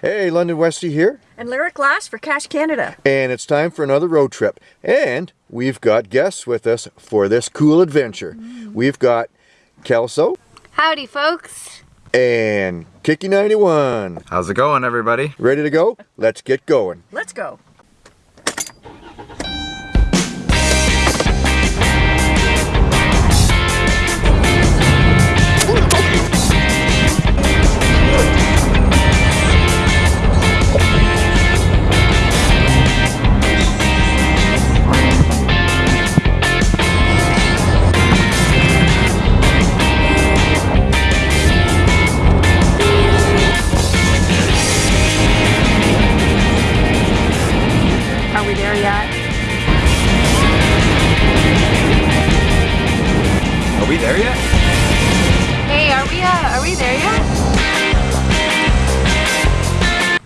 Hey, London Westy here. And Lyric Lass for Cash Canada. And it's time for another road trip. And we've got guests with us for this cool adventure. Mm. We've got Kelso. Howdy, folks. And Kiki91. How's it going, everybody? Ready to go? Let's get going. Let's go.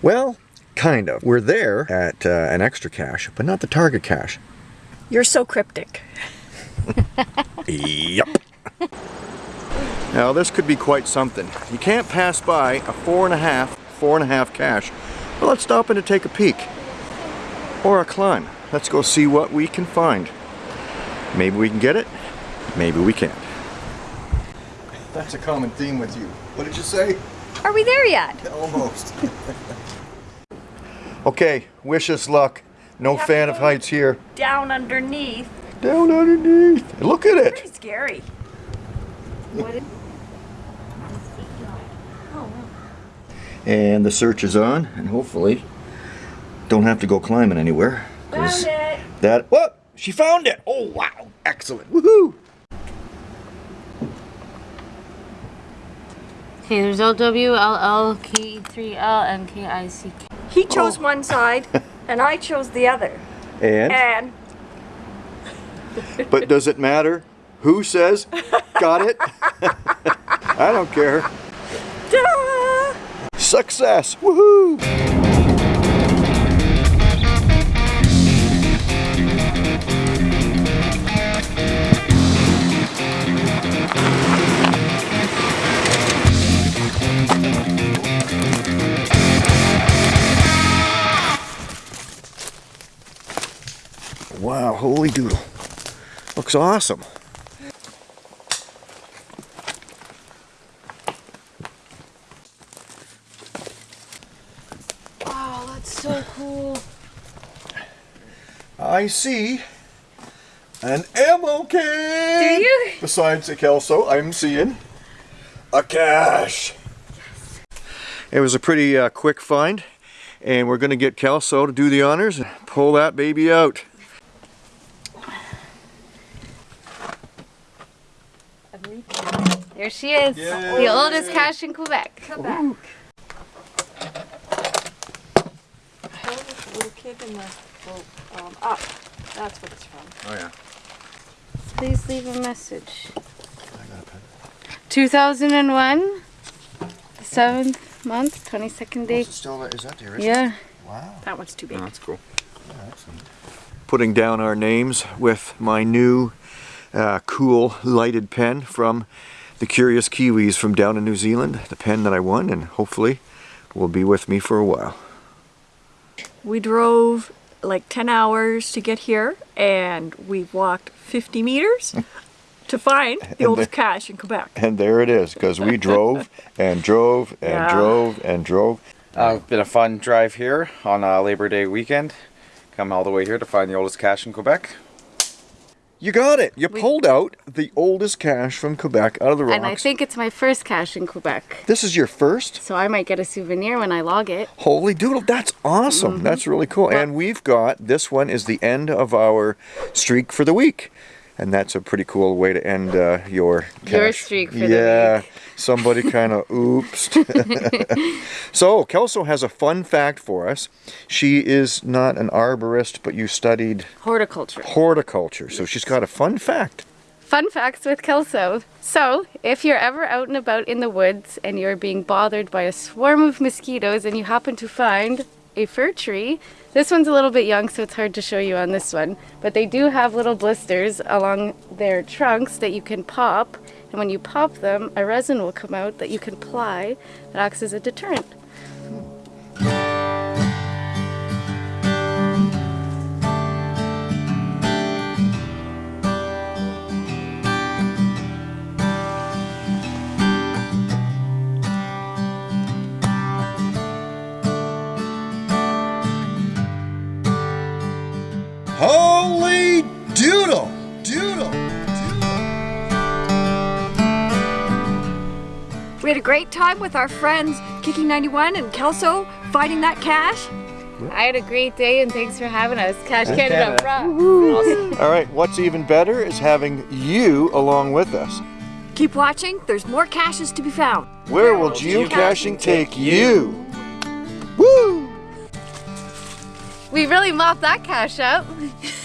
Well, kind of. We're there at uh, an extra cache, but not the target cache. You're so cryptic. yep. Now this could be quite something. You can't pass by a four and a half, four and a half cache. Well, let's stop in to take a peek. Or a climb. Let's go see what we can find. Maybe we can get it, maybe we can't. That's a common theme with you. What did you say? Are we there yet? Almost. okay, wish us luck. No fan of heights here. Down underneath. Down underneath. Look at it. Pretty scary. and the search is on, and hopefully don't have to go climbing anywhere. Found it. That what? She found it. Oh wow! Excellent. Woohoo! Okay, there's L W L L K 3 L and K I C K. He chose oh. one side and I chose the other. And? And. but does it matter? Who says, got it? I don't care. Success! Woohoo! Wow, holy doodle. Looks awesome. Wow, that's so cool. I see an ammo can. Do you? Besides a Kelso, I'm seeing a cache. Yes. It was a pretty uh, quick find and we're going to get Kelso to do the honors and pull that baby out. There she is, Yay. the oldest cache in Quebec. Quebec. Ooh. little kid in the boat um, up. That's what it's from. Oh yeah. Please leave a message. 2001, 7th month, 22nd day. Oh, still, is that the Yeah. Wow. That one's too big. Oh, that's cool. Yeah, Putting down our names with my new uh, cool lighted pen from the Curious Kiwis from down in New Zealand, the pen that I won, and hopefully will be with me for a while. We drove like 10 hours to get here, and we walked 50 meters to find the oldest the, cache in Quebec. And there it is, because we drove and drove and yeah. drove and drove. Uh, been a fun drive here on a Labor Day weekend. Come all the way here to find the oldest cache in Quebec. You got it. You we, pulled out the oldest cache from Quebec out of the rocks. And I think it's my first cache in Quebec. This is your first? So I might get a souvenir when I log it. Holy doodle, that's awesome. Mm -hmm. That's really cool. Well, and we've got, this one is the end of our streak for the week. And that's a pretty cool way to end uh, your cache. Your streak for yeah, somebody kind of oops. so Kelso has a fun fact for us. She is not an arborist, but you studied horticulture. Horticulture. So she's got a fun fact. Fun facts with Kelso. So, if you're ever out and about in the woods and you're being bothered by a swarm of mosquitoes and you happen to find a fir tree. This one's a little bit young, so it's hard to show you on this one. But they do have little blisters along their trunks that you can pop. And when you pop them, a resin will come out that you can apply that acts as a deterrent. Doodle! Doodle! Doodle! We had a great time with our friends Kiki91 and Kelso fighting that cache. I had a great day and thanks for having us. Cash and Canada, All right, what's even better is having you along with us. Keep watching, there's more caches to be found. Where, will geocaching, take you? Woo! We really mopped that cache up.